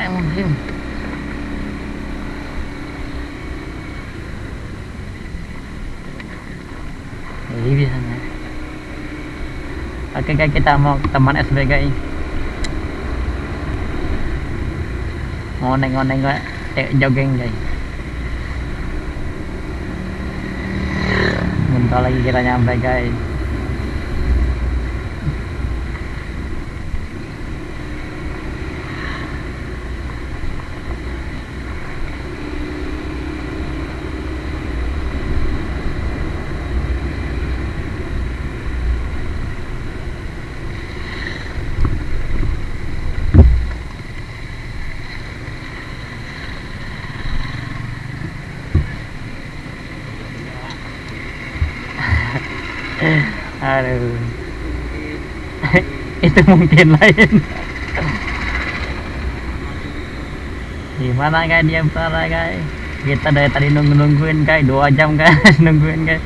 Bismillahirrahmanirrahim. Jadi bisa nih. Oke guys, kita mau ke teman SBG ini. Mau nengok-nengok eh, jogging guys. Bentar lagi kita nyampe guys. aduh itu mungkin lain gimana guys dia sana guys kita dari tadi nunggu nungguin guys dua jam guys nungguin guys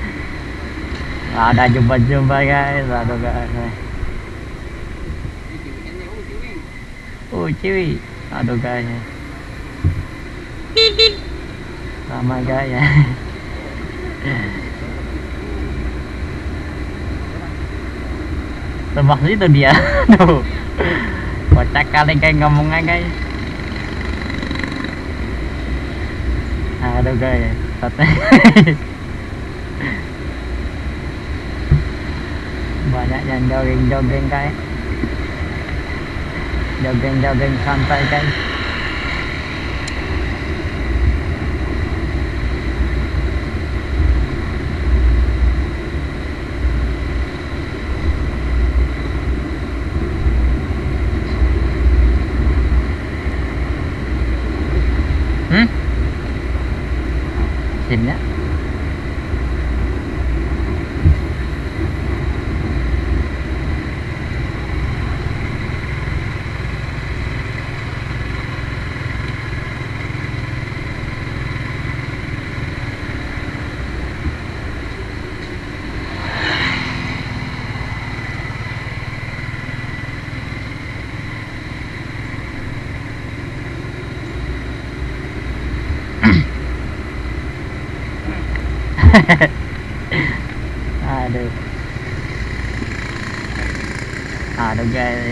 ada jumpa jumpa guys aduh guys oh ciwi aduh guys sama guys ya, ya. Lemak gitu dia. Tuh. Kocak kali kayak ngomongnya guys. Aduh guys, sate. Banyak yang jogging-jogging guys. Jogging-jogging santai guys. mesinnya à được à được ghê đi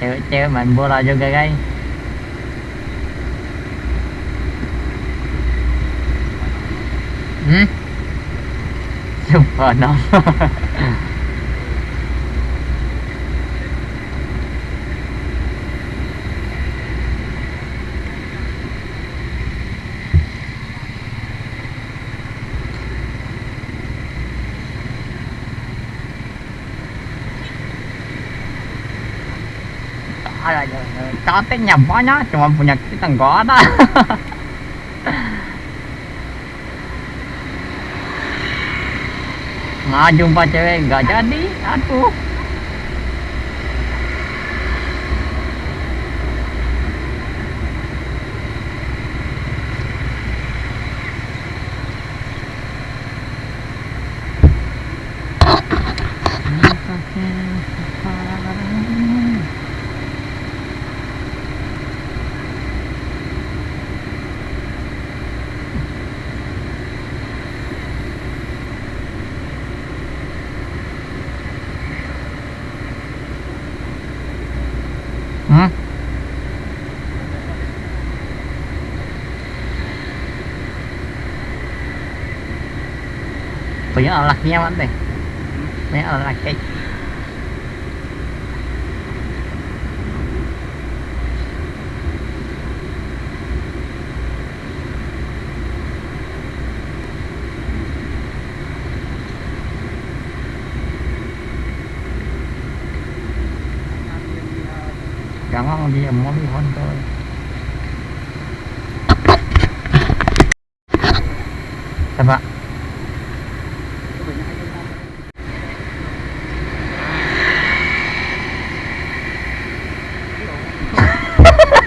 chơi treo mình vô là vô ghê ghê ừ super nó nhá, chúng em phụ có cái thằng banyak đó, punya kita nggak ada nah jumpa cewek nggak jadi aduh anh đây, punya olahnya mana punya olah cek Jangan dia mau lihon tuh. Coba.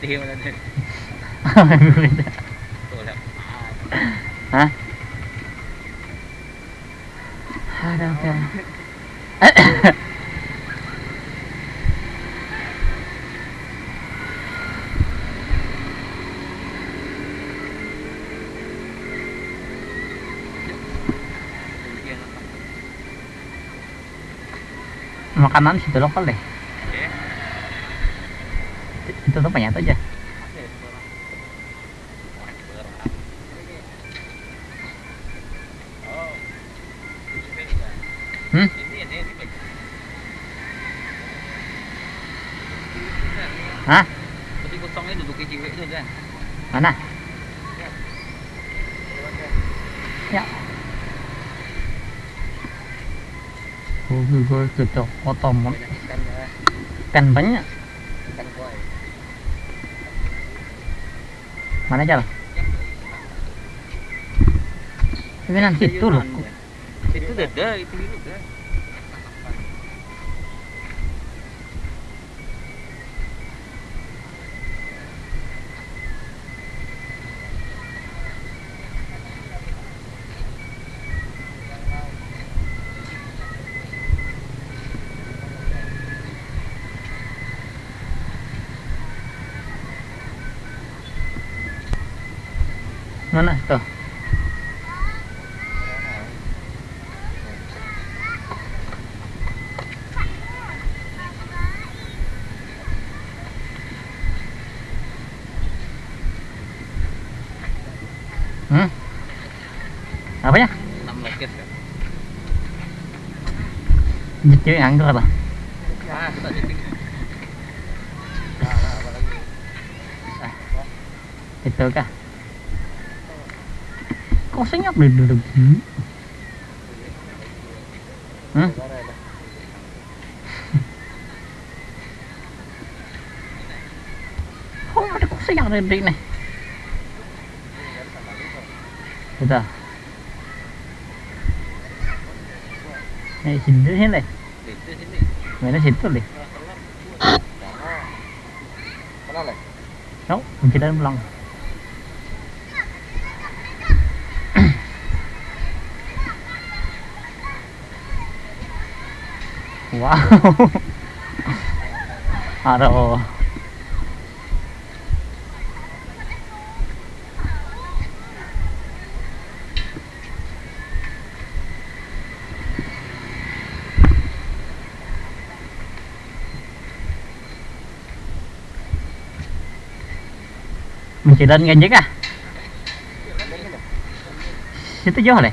putih mana tuh Hah? Aduh, ya. makanan sudah lokal deh tutup banyak aja hmm? Hah? duduk di Mana? Ya. Oh, gue ketok otomot. Ikan banyak. Kan Mana jalan? nanti situ loh. Itu dada, itu dulu dah. nó này tờ Hmm. Apa ya? Jadi anggur apa? Ah, kita jadi. Itu kah? Maksudnya beda lagi. Hmm? Không nó cũng sẽ nhận định này. Thế ta. Này chín thế này. Mày nó chín rồi đi. Đâu, mình chỉ đang lòng. wow à rồi mình chỉ lên ngay nhất à Chứ tới vô này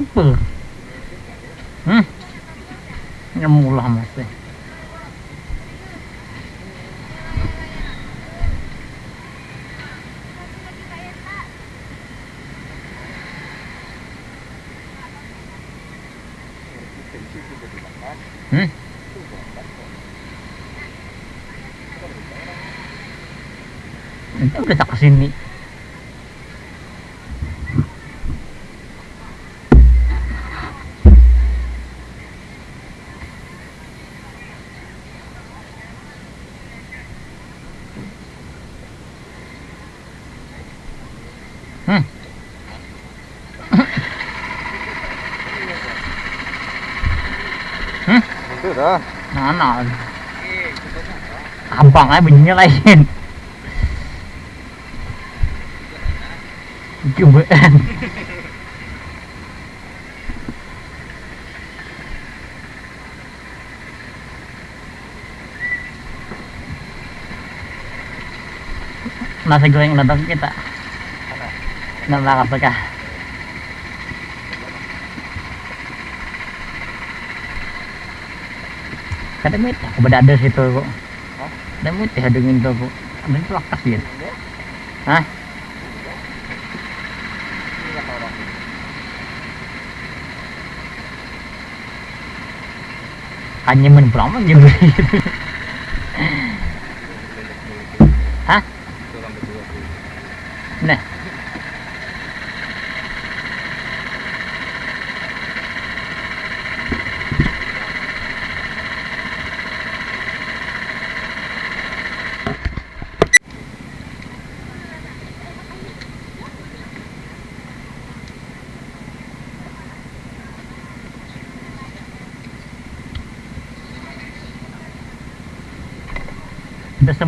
apa? hmm nyemulah masih? Hmm? Itu kita kesini. Dah. Nah, nah. Abang aja bunyinya lain. Cobaan. nasi goreng datang kita. Nggak bakal pecah. kadang itu aku beda berada situ kok kadang itu ada yang itu kok ada itu lakas gitu hah hanya menpelama gitu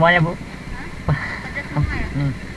semuanya bu Hah? pedas semua ya? hmm.